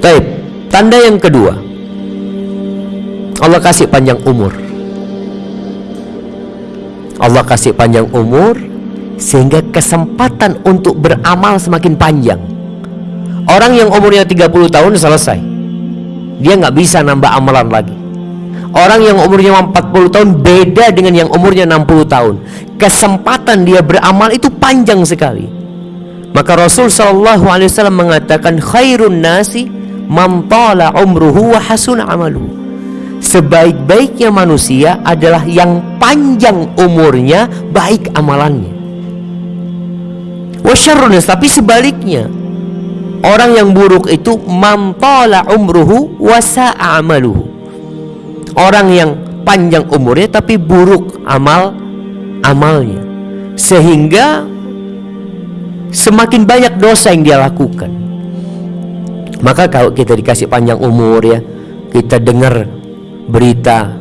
Taib. Tanda yang kedua. Allah kasih panjang umur. Allah kasih panjang umur sehingga kesempatan untuk beramal semakin panjang. Orang yang umurnya 30 tahun selesai. Dia nggak bisa nambah amalan lagi. Orang yang umurnya 40 tahun beda dengan yang umurnya 60 tahun. Kesempatan dia beramal itu panjang sekali. Maka Rasul sallallahu alaihi wasallam mengatakan khairun nasi man tala umruhu wa hasun amalu. Sebaik-baiknya manusia adalah yang panjang umurnya, baik amalannya. Wa syarrun tapi sebaliknya orang yang buruk itu man tala umruhu wa sa'a amaluhu orang yang panjang umurnya tapi buruk amal amalnya sehingga semakin banyak dosa yang dia lakukan maka kalau kita dikasih panjang umur ya kita dengar berita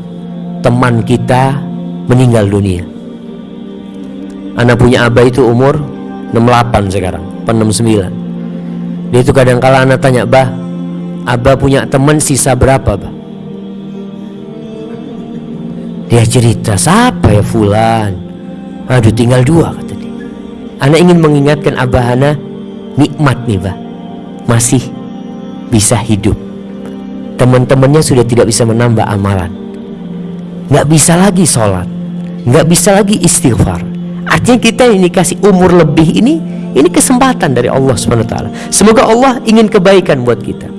teman kita meninggal dunia anak punya abah itu umur 68 sekarang 69 dia itu kadang kala anak tanya bah abah punya teman sisa berapa bah dia cerita, siapa ya Fulan? Aduh tinggal dua kata dia. Anak ingin mengingatkan Abah Hana nikmat nih bah. Masih bisa hidup. Teman-temannya sudah tidak bisa menambah amalan. Nggak bisa lagi sholat. Nggak bisa lagi istighfar. Artinya kita ini kasih umur lebih ini ini kesempatan dari Allah SWT. Semoga Allah ingin kebaikan buat kita.